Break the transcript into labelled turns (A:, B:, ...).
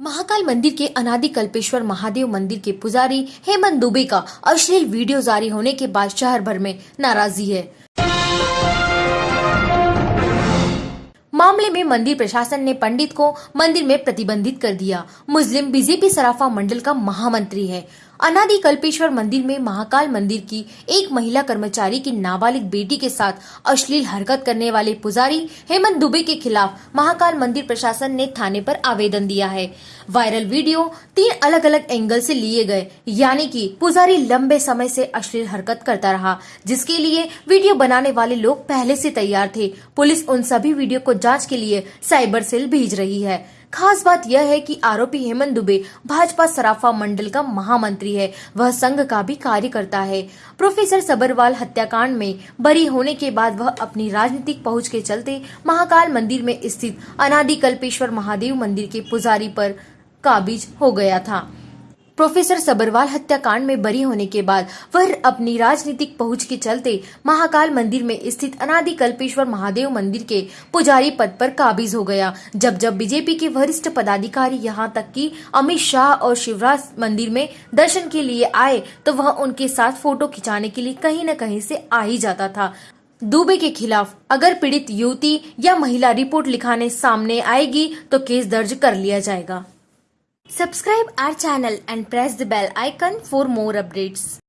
A: महाकाल मंदिर के अनादि कल्पेश्वर महादेव मंदिर के पुजारी हेमंत दुबे का अश्लील वीडियो जारी होने के बाद शहर भर में नाराज़गी है। मामले में मंदिर प्रशासन ने पंडित को मंदिर में प्रतिबंधित कर दिया। मुस्लिम बीजेपी सराफा मंडल का महामंत्री है। अनादि कल्पेश्वर मंदिर में महाकाल मंदिर की एक महिला कर्मचारी की नाबालिग बेटी के साथ अश्लील हरकत करने वाले पुजारी हेमंत दुबे के खिलाफ महाकाल मंदिर प्रशासन ने थाने पर आवेदन दिया है। वायरल वीडियो तीन अलग अलग एंगल से लिए गए, यानी कि पुजारी लंबे समय से अश्लील हरकत करता रहा, जिसके लिए वीडियो बनाने वाले लोग पहले से तैयार थे। पुलिस उन सभी वीडियो को जाँच के लिए साइबर सेल भेज रही है। खास बात यह है कि आरोपी हेमंत दुबे भाजपा सराफा मंडल का महामंत्री है। वह संघ का भी कार्यकर्ता है। प्रोफेसर सबरवाल हत्याकांड में बरी होने के बाद वह अपनी राजनीतिक पहुँच के चलते महाकाल मंदिर में स्थित अनादिकल्पेश्वर महादेव मंदिर के पुजारी पर काबिज हो गया था। प्रोफेसर सबरवाल हत्याकांड में बरी होने के बाद वह अपनी राजनीतिक पहुँच के चलते महाकाल मंदिर में स्थित अनादि कल्पेश्वर महादेव मंदिर के पुजारी पद पर काबिज हो गया। जब जब बीजेपी के वरिष्ठ पदाधिकारी यहाँ तक कि अमित शाह और शिवराज मंदिर में दर्शन के लिए आए तो वह उनके साथ फ़ोटो खिंचाने के लिए कहीं न कहीं से आ ही जाता था। दुबे के खिलाफ अगर पीड़ित युवती या महिला रिपोर्ट लिखाने सामने आएगी तो केस दर्ज कर लिया जाएगा। Subscribe our channel and press the bell icon for more updates.